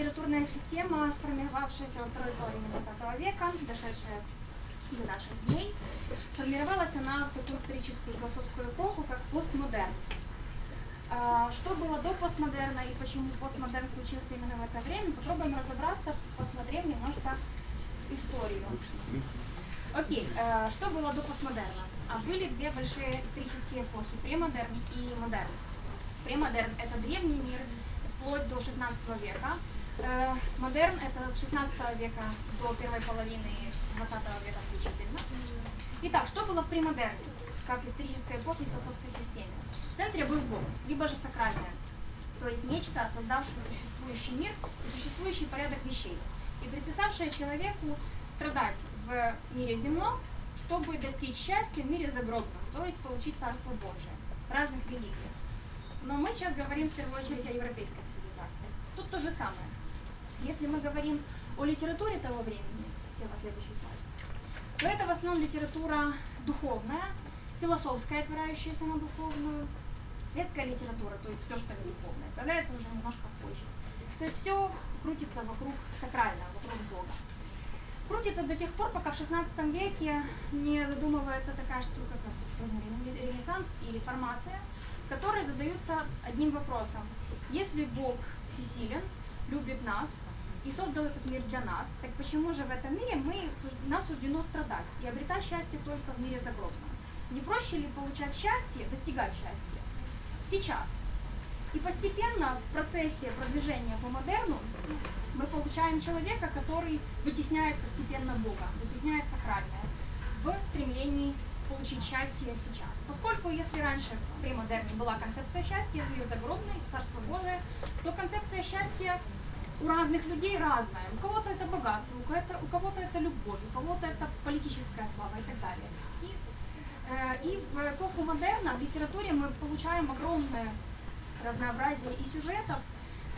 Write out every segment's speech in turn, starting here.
литературная система, сформировавшаяся во второй половине 20 века, дошедшая до наших дней. Сформировалась она в такую историческую философскую эпоху, как постмодерн. А, что было до постмодерна и почему постмодерн случился именно в это время, попробуем разобраться, посмотрев немножко историю. Окей, а, что было до постмодерна? А были две большие исторические эпохи, премодерн и модерн. Премодерн – это древний мир, вплоть до 16 века. Э, модерн – это с 16 века до первой половины 20 века включительно. Итак, что было в премодерне, как исторической эпохе философской системе? В центре был Бог, либо же сакральное, то есть нечто, создавшее существующий мир и существующий порядок вещей, и предписавшее человеку страдать в мире земном, чтобы достичь счастья в мире загробном, то есть получить Царство Божие разных религиях. Но мы сейчас говорим в первую очередь о европейской цивилизации. Тут то же самое. Если мы говорим о литературе того времени, все последующие слайды, то это в основном литература духовная, философская, опирающаяся на духовную, светская литература, то есть все, что духовное, появляется уже немножко позже. То есть все крутится вокруг сакрального, вокруг Бога. Крутится до тех пор, пока в 16 веке не задумывается такая штука, как Ренессанс и реформация, которые задаются одним вопросом. Если Бог всесилен, любит нас и создал этот мир для нас, так почему же в этом мире мы, нам суждено страдать и обретать счастье только в мире загробном? Не проще ли получать счастье, достигать счастья сейчас? И постепенно в процессе продвижения по модерну мы получаем человека, который вытесняет постепенно Бога, вытесняет сакральное в стремлении получить счастье сейчас. Поскольку если раньше при модерне была концепция счастья, в ее загробной, Царство Божие, то концепция счастья у разных людей разная. У кого-то это богатство, у кого-то, у кого-то это любовь, у кого-то это политическая слава и так далее. И, э, и в эпоху модерна в литературе мы получаем огромное разнообразие и сюжетов,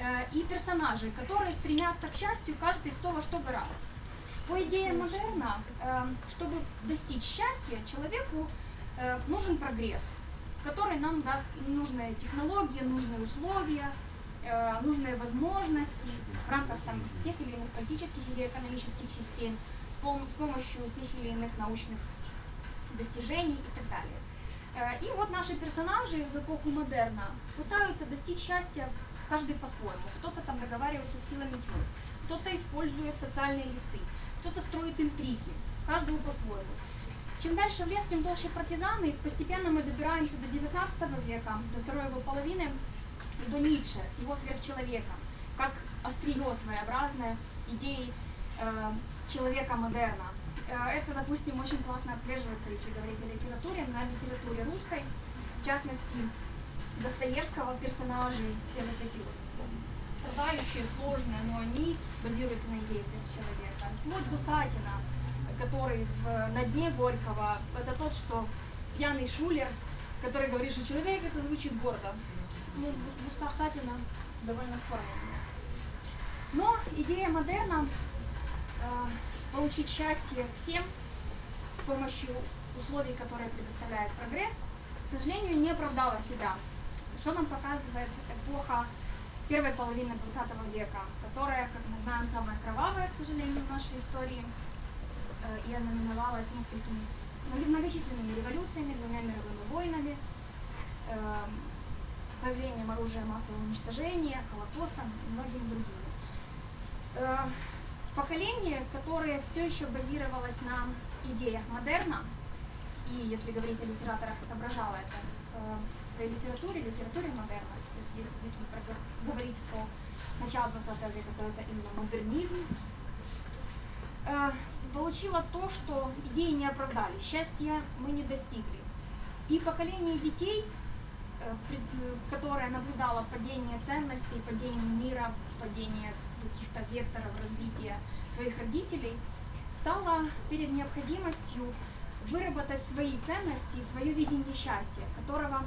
э, и персонажей, которые стремятся к счастью каждый кто во что гораст. По идее модерна, эм, чтобы достичь счастья, человеку э, нужен прогресс, который нам даст нужные технологии, нужные условия, э, нужные возможности в рамках там, тех или иных политических или экономических систем, с, пом с помощью тех или иных научных достижений и так далее. Э, и вот наши персонажи в эпоху модерна пытаются достичь счастья каждый по-своему. Кто-то там договаривается с силами тьмы, кто-то использует социальные лифты, кто-то строит интриги, каждому по-своему. Чем дальше в лес, тем толще партизаны. Постепенно мы добираемся до 19 века, до второй его половины, до Ницше с его сверхчеловеком, как острие своеобразное идеи э, человека модерна. Э, это, допустим, очень классно отслеживается, если говорить о литературе, на литературе русской, в частности, Достоевского персонажей, все вот эти вот страдающие, сложные, но они базируются на идее человека. Вплоть до Сатина, который в, на дне Горького, это тот, что пьяный шулер, который говорит, что человек это звучит гордо. Ну, в устах Сатина довольно спорно. Но идея модерна э, получить счастье всем с помощью условий, которые предоставляет прогресс, к сожалению, не оправдала себя. Что нам показывает эпоха первой половины 20 века, которая, как мы знаем, самая кровавая, к сожалению, в нашей истории, э, и ознаменовалась несколькими многочисленными революциями, двумя мировыми войнами, э, появлением оружия массового уничтожения, Холокостом и многими другими. Э, поколение, которое все еще базировалось на идеях модерна, и, если говорить о литераторах, отображало это в своей литературе, литературе модерна, если, если говорить про начало 20 века, то это именно модернизм, э, получила то, что идеи не оправдали, счастья мы не достигли. И поколение детей, э, которое наблюдало падение ценностей, падение мира, падение каких-то векторов развития своих родителей, стала перед необходимостью выработать свои ценности и свое видение счастья, которого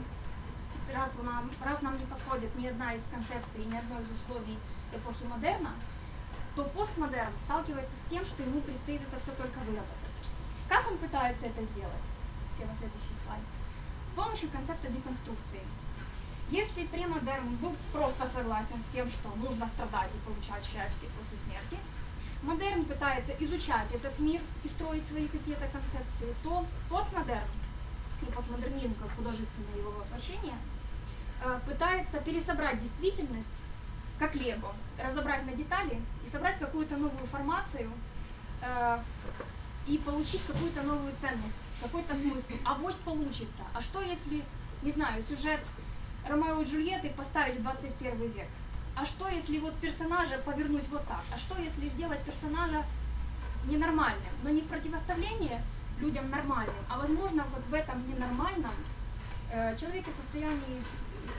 раз нам, раз нам не подходит ни одна из концепций, ни одно из условий эпохи модерна, то постмодерн сталкивается с тем, что ему предстоит это все только выработать. Как он пытается это сделать? Все на следующий слайд. С помощью концепта деконструкции. Если премодерн был просто согласен с тем, что нужно страдать и получать счастье после смерти, модерн пытается изучать этот мир и строить свои какие-то концепции, то постмодерн и постмодернизм как художественное его воплощение э, пытается пересобрать действительность как лего, разобрать на детали и собрать какую-то новую формацию э, и получить какую-то новую ценность, какой-то смысл. А вось получится. А что если, не знаю, сюжет Ромео и Джульетты поставить в 21 век? А что если вот персонажа повернуть вот так? А что если сделать персонажа ненормальным, но не в противоставлении людям нормальным, а возможно вот в этом ненормальном э, человеке в состоянии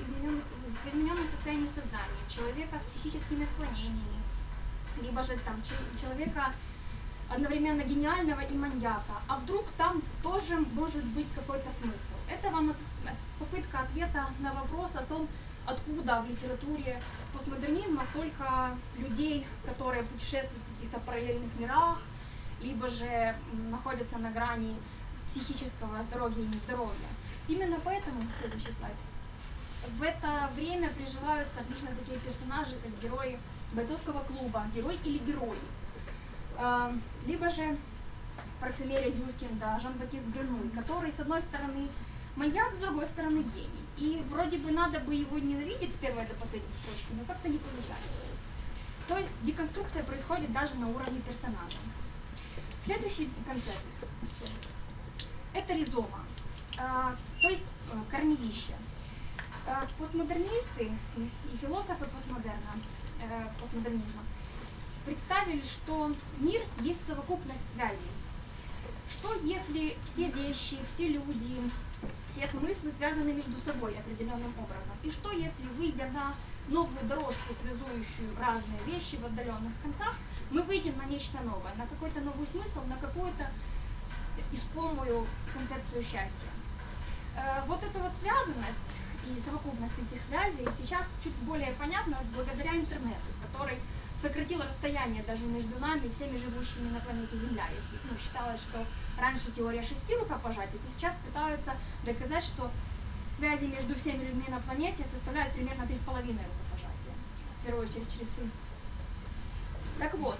изменен, в измененном состоянии сознания, человека с психическими отклонениями, либо же там человека одновременно гениального и маньяка. А вдруг там тоже может быть какой-то смысл? Это вам попытка ответа на вопрос о том, откуда в литературе постмодернизма столько людей, которые путешествуют в каких-то параллельных мирах, либо же находятся на грани психического здоровья и нездоровья. Именно поэтому, следующий слайд, в это время приживаются отлично такие персонажи, как герои бойцовского клуба, герой или герои. Эм, либо же парфюмерия Зюскинда, Жан-Батист Гренуй, который, с одной стороны, маньяк, с другой стороны, гений. И вроде бы надо бы его ненавидеть с первой до последней строчки, но как-то не получается. То есть деконструкция происходит даже на уровне персонажа. Следующий концепт – это ризома, э, то есть э, корневище. Э, постмодернисты и философы постмодерна, постмодернизма представили, что мир есть совокупность связей. Что если все вещи, все люди, все смыслы связаны между собой определенным образом? И что если, выйдя на новую дорожку, связующую разные вещи в отдаленных концах, мы выйдем на нечто новое, на какой-то новый смысл, на какую-то искомую концепцию счастья? Э, вот эта вот связанность и совокупность этих связей сейчас чуть более понятна благодаря интернету, который сократил расстояние даже между нами, всеми живущими на планете Земля. Если ну, считалось, что раньше теория шести рукопожатий, то сейчас пытаются доказать, что связи между всеми людьми на планете составляют примерно три с половиной рукопожатия. В первую очередь через Facebook. Так вот,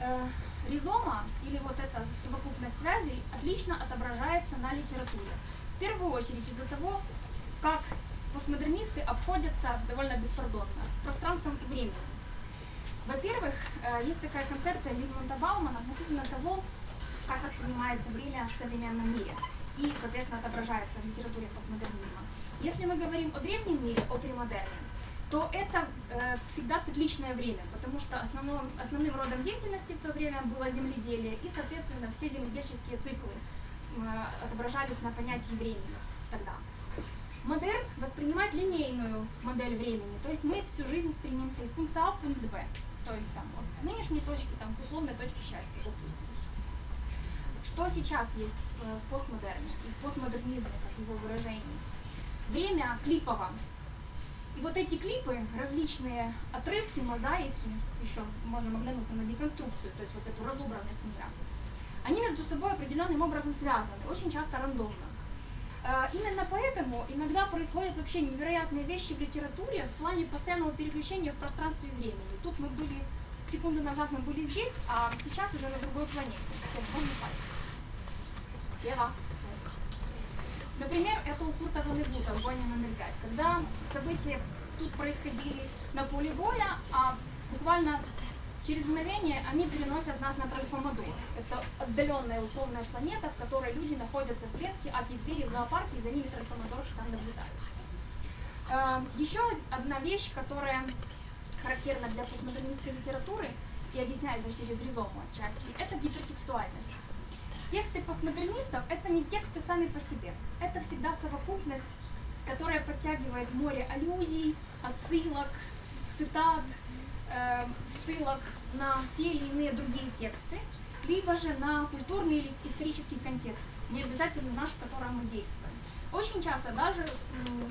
э, ризома или вот эта совокупность связей отлично отображается на литературе. В первую очередь из-за того, как постмодернисты обходятся довольно беспардонно с пространством и временем. Во-первых, э, есть такая концепция Зигмунда Баумана относительно того, как воспринимается время в современном мире и, соответственно, отображается в литературе постмодернизма. Если мы говорим о древнем мире, о премодерне, то это э, всегда цикличное время, потому что основным, основным родом деятельности в то время было земледелие, и, соответственно, все земледельческие циклы э, отображались на понятии времени тогда. Модерн воспринимает линейную модель времени, то есть мы всю жизнь стремимся из пункта А в пункт Б, то есть там от нынешней точки там, к условной точке счастья, допустим. Что сейчас есть в, в постмодерне и в постмодернизме, как его выражении? Время клипово. И вот эти клипы, различные отрывки, мозаики, еще можем оглянуться на деконструкцию, то есть вот эту разобранность мира, они между собой определенным образом связаны, очень часто рандомно. Э, именно поэтому иногда происходят вообще невероятные вещи в литературе в плане постоянного переключения в пространстве и времени. Тут мы были, секунду назад мы были здесь, а сейчас уже на другой планете. Сева, Например, это у Курта Ванегута в «Войне номер пять», когда события тут происходили на поле боя, а буквально Через мгновение они переносят нас на Тральфамаду. Это отдаленная условная планета, в которой люди находятся в клетке, а звери в зоопарке, и за ними Тральфамадор там наблюдают. Эм, Еще одна вещь, которая характерна для постмодернистской литературы и объясняется через ризому отчасти, это гипертекстуальность. Тексты постмодернистов — это не тексты сами по себе. Это всегда совокупность, которая подтягивает море аллюзий, отсылок, цитат, ссылок на те или иные другие тексты, либо же на культурный или исторический контекст, не обязательно наш, в котором мы действуем. Очень часто даже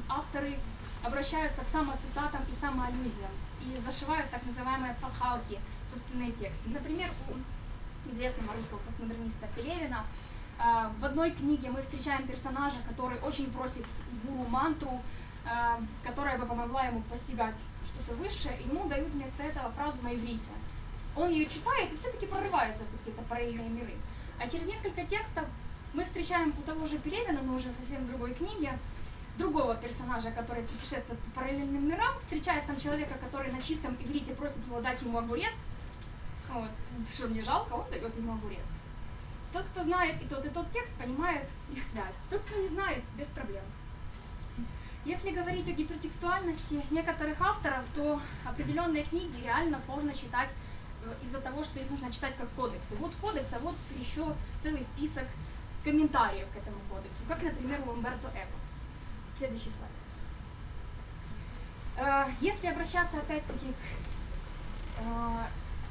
авторы обращаются к самоцитатам и самоаллюзиям и зашивают так называемые пасхалки в собственные тексты. Например, у известного русского постмодерниста Пелевина э, в одной книге мы встречаем персонажа, который очень просит гуру мантру, э, которая бы помогла ему постигать что-то высшее, и ему дают вместо этого фразу на иврите. Он ее читает и все-таки прорывается в какие-то параллельные миры. А через несколько текстов мы встречаем у того же Пелевина, но уже совсем другой книге, другого персонажа, который путешествует по параллельным мирам, встречает там человека, который на чистом иврите просит его дать ему огурец. Вот. Что мне жалко, он дает ему огурец. Тот, кто знает и тот, и тот текст, понимает их связь. Тот, кто не знает, без проблем. Если говорить о гипертекстуальности некоторых авторов, то определенные книги реально сложно читать э, из-за того, что их нужно читать как кодексы. Вот кодекс, а вот еще целый список комментариев к этому кодексу, как, например, у Умберто Эко. Следующий слайд. Э, Если обращаться опять-таки к э,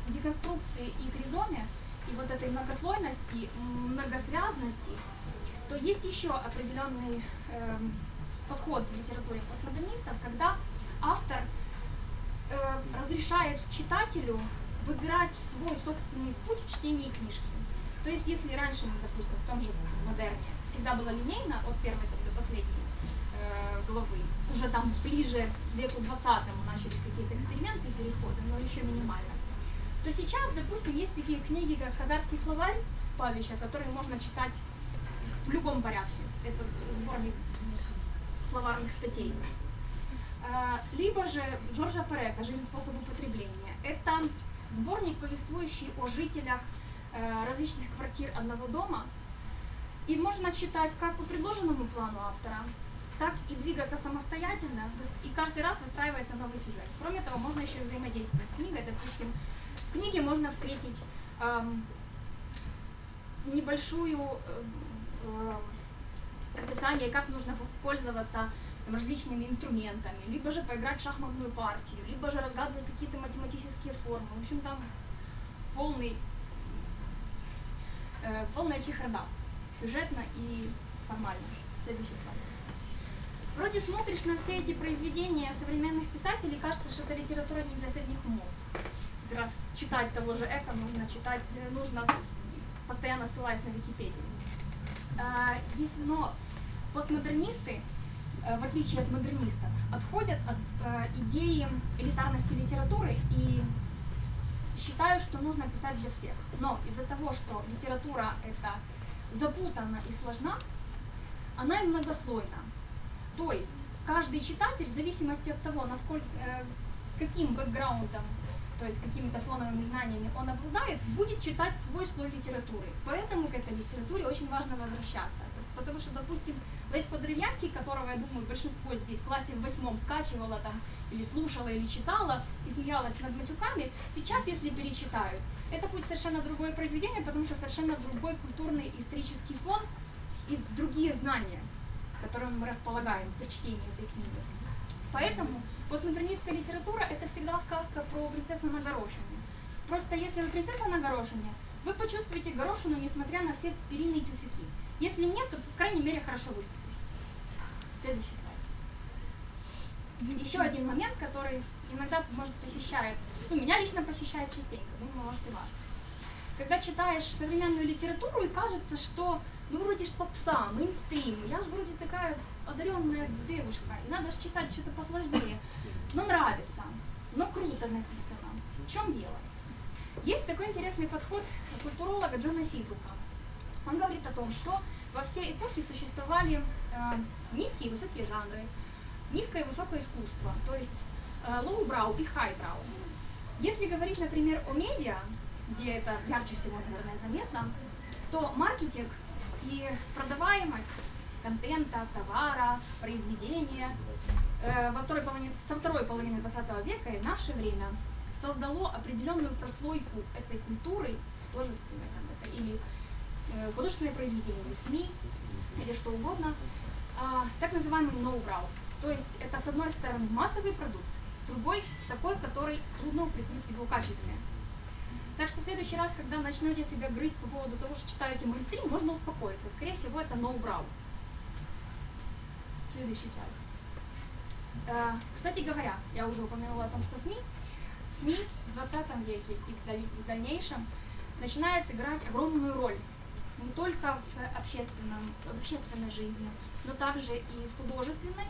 деконструкции и к ризоме, и вот этой многослойности, многосвязности, то есть еще определенный эм, подход в литературе постмодернистов, когда автор э, разрешает читателю выбирать свой собственный путь в чтении книжки. То есть, если раньше, ну, допустим, в том же модерне всегда было линейно от первой до последней э, главы, уже там ближе к веку 20 начались какие-то эксперименты и переходы, но еще минимально, то сейчас, допустим, есть такие книги, как «Хазарский словарь» Павича, которые можно читать в любом порядке. Это сборник словарных статей. Э, Либо же Джорджа Перека «Жизнь способ употребления». Это сборник, повествующий о жителях э, различных квартир одного дома. И можно читать как по предложенному плану автора, так и двигаться самостоятельно, и каждый раз выстраивается новый сюжет. Кроме того, можно еще взаимодействовать с книгой. Допустим, в книге можно встретить эм, небольшую эм, эм, описание, как нужно пользоваться там, различными инструментами, либо же поиграть в шахматную партию, либо же разгадывать какие-то математические формы. В общем, там полный, э, полная чехарда, сюжетно и формально. Следующий слайд. Вроде смотришь на все эти произведения современных писателей, кажется, что это литература не для средних умов. Раз читать того же Эко, нужно читать, э, нужно с- постоянно ссылаясь на Википедию. А, Если, но постмодернисты, э, в отличие от модернистов, отходят от э, идеи элитарности литературы и считают, что нужно писать для всех. Но из-за того, что литература это запутана и сложна, она и многослойна. То есть каждый читатель, в зависимости от того, насколько, э, каким бэкграундом, то есть какими-то фоновыми знаниями он обладает, будет читать свой слой литературы. Поэтому к этой литературе очень важно возвращаться. Потому что, допустим, Лесь Подрывянский, которого, я думаю, большинство здесь в классе в восьмом скачивала там, или слушала, или читала, и смеялась над матюками, сейчас, если перечитают, это будет совершенно другое произведение, потому что совершенно другой культурный и исторический фон и другие знания, которыми мы располагаем при чтении этой книги. Поэтому постмодернистская литература – это всегда сказка про принцессу на горошине. Просто если вы принцесса на горошине, вы почувствуете горошину, несмотря на все перины и тюфяки. Если нет, то, по крайней мере, хорошо выспитесь. Следующий слайд. Еще один момент, который иногда может посещает, ну, меня лично посещает частенько, думаю, может и вас. Когда читаешь современную литературу и кажется, что ну вроде ж попса, мейнстрим, я же вроде такая одаренная девушка, и надо же читать что-то посложнее. Но нравится, но круто написано. В чем дело? Есть такой интересный подход культуролога Джона Сидрука. Он говорит о том, что во все эпохи существовали э, низкие и высокие жанры, низкое и высокое искусство, то есть э, lowbrow и highbrow. Если говорить, например, о медиа, где это ярче всего, наверное, заметно, то маркетинг и продаваемость контента, товара, произведения э, во второй половине, со второй половины 20 века и наше время создало определенную прослойку этой культуры, художественной там, это, или художественное произведение, СМИ, или что угодно, а, так называемый ноу-брау. То есть это, с одной стороны, массовый продукт, с другой такой, который трудно укрепить его качестве. Так что в следующий раз, когда начнете себя грызть по поводу того, что читаете мейнстрим, можно успокоиться. Скорее всего, это ноу-брау. Следующий слайд. Э, Кстати говоря, я уже упомянула о том, что СМИ, СМИ в 20 веке и в дальнейшем начинает играть огромную роль не только в, общественном, в общественной жизни, но также и в художественной.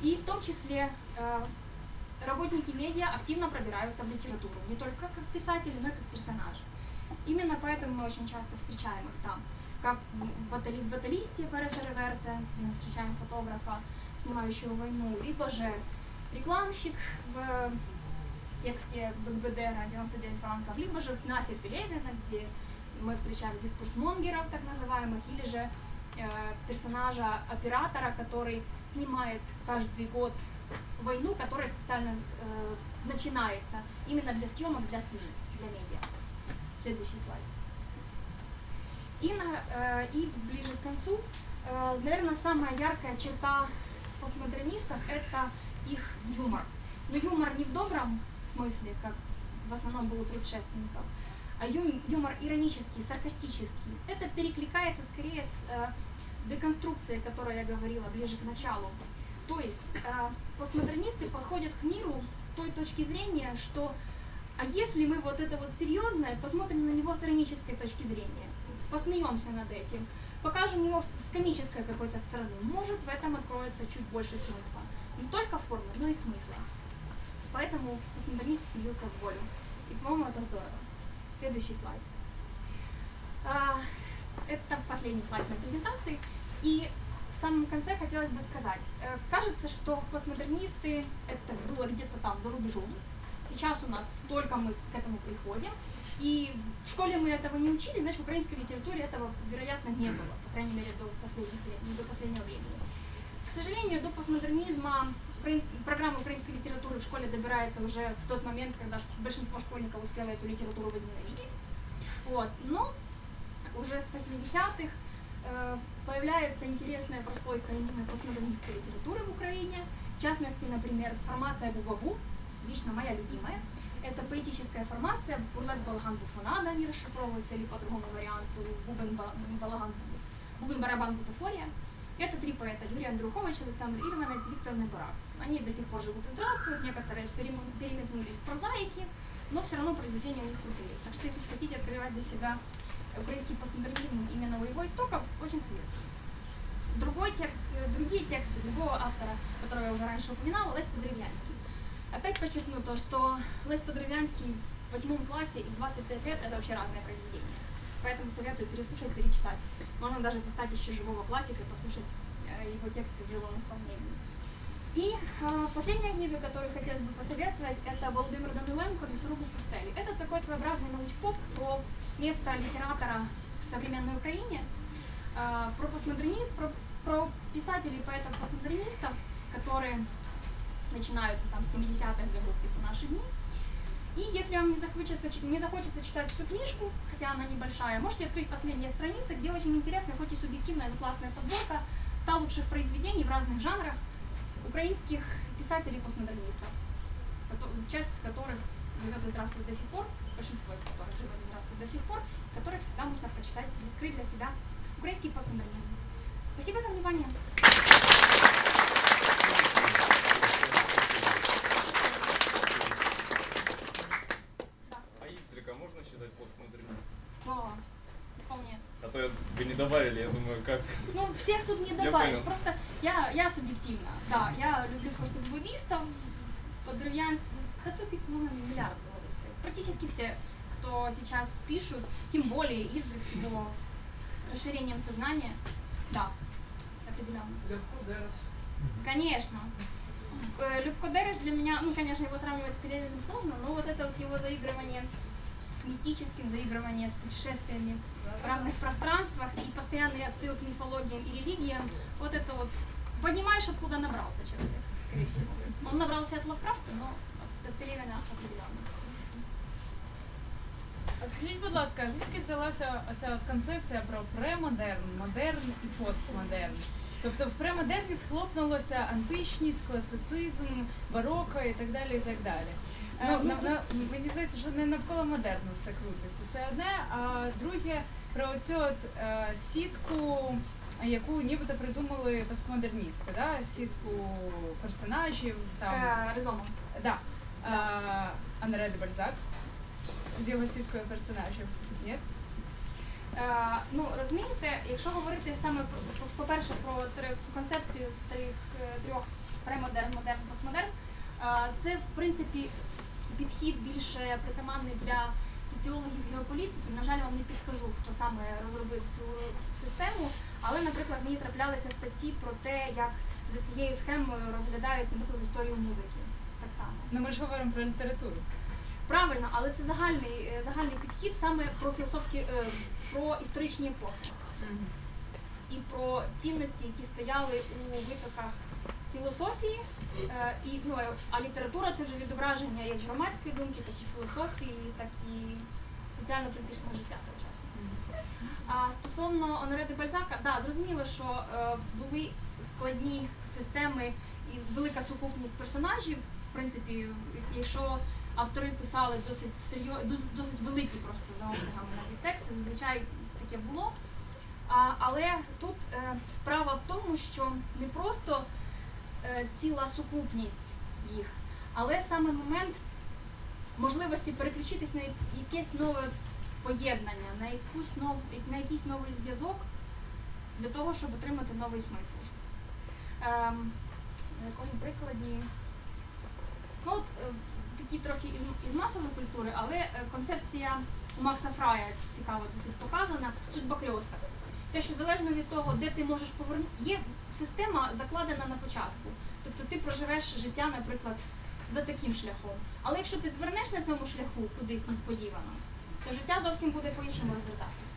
И в том числе э, работники медиа активно пробираются в литературу, не только как писатели, но и как персонажи. Именно поэтому мы очень часто встречаем их там. Как в батали- в баталисте Переса Реверте, мы встречаем фотографа, снимающего войну, либо же рекламщик в тексте Бекбедера 99 франков, либо же в снафе Пелевина, где мы встречаем дискурсмонгеров, так называемых, или же э, персонажа оператора, который снимает каждый год войну, которая специально э, начинается именно для съемок для СМИ, для медиа. Следующий слайд. И, на, э, и ближе к концу, э, наверное, самая яркая черта постмодернистов – это их юмор. Но юмор не в добром смысле, как в основном был у предшественников, ю- юмор иронический, саркастический. Это перекликается скорее с э, деконструкцией, о которой я говорила ближе к началу. То есть э, постмодернисты подходят к миру с той точки зрения, что а если мы вот это вот серьезное, посмотрим на него с иронической точки зрения, посмеемся над этим, покажем его с комической какой-то стороны, может в этом откроется чуть больше смысла. Не только формы, но и смысла. Поэтому постмодернисты смеются в волю. И, по-моему, это здорово. Следующий слайд. А, Это последний слайд на презентации. И в самом конце хотелось бы сказать, э, кажется, что постмодернисты это было где-то там за рубежом. Сейчас у нас только мы к этому приходим. И в школе мы этого не учили, значит, в украинской литературе этого, вероятно, не было, по крайней мере, до, последних, лет- до последнего времени. К сожалению, до постмодернизма программа украинской литературы в школе добирается уже в тот момент, когда большинство школьников успело эту литературу возненавидеть. Вот. Но уже с 80-х э, появляется интересная прослойка именно постмодернистской литературы в Украине. В частности, например, формация Бубабу, лично моя любимая. Это поэтическая формация, бурлес балаган буфонада, они расшифровываются, или по другому варианту, бубен Ба- балаган, бубен барабан бутафория. Это три поэта, Юрий Андрухович, Александр Ирванец, Виктор Неборак. Они до сих пор живут и здравствуют, некоторые перем- переметнулись в прозаики, но все равно произведения у них крутые. Так что если хотите открывать для себя украинский постмодернизм именно у его истоков, очень советую. Другой текст, э, другие тексты другого автора, которого я уже раньше упоминала, Лесь Подревянский. Опять подчеркну то, что Лесь Подревянский в восьмом классе и в 25 лет это вообще разные произведения. Поэтому советую переслушать, перечитать. Можно даже застать еще живого классика и послушать э, его тексты в живом исполнении. И э, последняя книга, которую хотелось бы посоветовать, это Володимир Даниленко «Лесорубы в пустелі». Это такой своеобразный научпоп про место литератора в современной Украине, э, про постмодернизм, про, про писателей поэтов-постмодернистов, которые начинаются там с 70-х годов в наши дни. И если вам не захочется, не захочется читать всю книжку, хотя она небольшая, можете открыть последние страницы, где очень интересная, хоть и субъективная, но классная подборка 100 лучших произведений в разных жанрах украинских писателей-постмодернистов, часть из которых живет и здравствует до сих пор, большинство из которых живет и здравствует до сих пор, которых всегда можно прочитать и открыть для себя украинский постмодернизм. Спасибо за внимание. Да. А Истрика можно считать постмодернистом? О, вполне. А то я, вы не добавили, я думаю, как... Ну, всех тут не Я добавишь. понял. Просто я, я субъективно. Да, я люблю просто бубистов, подрывянских. Да тут их ну, миллиард было выстроить. Практически все, кто сейчас пишут, тем более Издрик с его расширением сознания. Да, определенно. Легко Дерес. Конечно. Э, Любко Дереш для меня, ну, конечно, его сравнивать с Пелевиным сложно, но вот это вот его заигрывание с мистическим, заигрывание с путешествиями в разных пространствах и постоянные отсылки к мифологиям и религиям, вот это вот, понимаешь, откуда набрался человек, скорее всего. Он набрался от Лавкрафта, но от- от Пелевина определенно. А скажіть, будь ласка, звідки взялася ця от концепція про премодерн, модерн і постмодерн? Тобто в премодерні схлопнулося античність, класицизм, бароко і так далі. і так далі. Е, Ну, ну, на, на, мені здається, що не навколо модерну все крутиться. Це одне, а друге про оцю от, е, сітку, яку нібито придумали постмодерністи, да? сітку персонажів, там, Е, Резоном. да. А, Анре де Бальзак з його сіткою персонажів. Ні? Е, ну розумієте, якщо говорити саме по-перше про концепцію трьох, е, трьох премодерн, модерн, постмодерн, е, це в принципі підхід більше притаманний для соціологів геополітиків. На жаль, вам не підкажу, хто саме розробив цю систему, але, наприклад, мені траплялися статті про те, як за цією схемою розглядають, наприклад, історію музики. Так само. Ну ми ж говоримо про літературу. Правильно, але це загальний, е, загальний підхід саме про філософські, е, про історичні епохи і про цінності, які стояли у витоках філософії. Е, і, ну, а література це вже відображення як громадської думки, так і філософії, так і соціально-політичного життя того часу. А стосовно Оноре де Бальзака, да, зрозуміло, що е, були складні системи і велика сукупність персонажів. В принципі, якщо автори писали досить серйоз, досить, великі просто за обсягами навіть тексти, зазвичай таке було. А, але тут е, справа в тому, що не просто е, ціла сукупність їх, але саме момент можливості переключитись на якесь нове поєднання, на, якусь нов, на якийсь новий зв'язок для того, щоб отримати новий смисл. Ем, на якому прикладі? Ну, от, е, такі трохи із, із масової культури, але е, концепція у Макса Фрая цікаво досить показана, судьба кльоска. Те, що залежно від того, де ти можеш повернути, є система закладена на початку. Тобто ти проживеш життя, наприклад, за таким шляхом. Але якщо ти звернеш на цьому шляху кудись несподівано, то життя зовсім буде по-іншому розвертатися.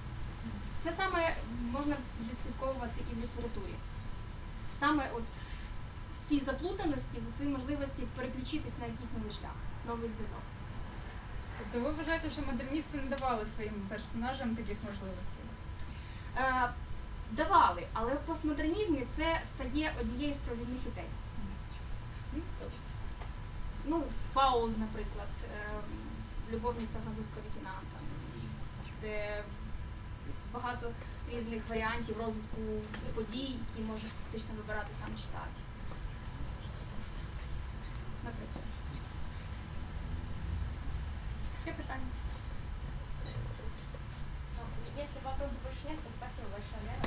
Це саме можна відслідковувати і в літературі. Саме от в цій заплутаності, в цій можливості переключитись на якийсь новий шлях, новий зв'язок. Тобто ви вважаєте, що модерністи не давали своїм персонажам таких можливостей? Е, давали, але в постмодернізмі це стає однією з провідних ідей. Ну. Фауз, наприклад, е, любовниця французького лейтенанта, де багато різних варіантів розвитку подій, які може фактично вибирати сам читач. Если вопросов больше нет, то спасибо большое,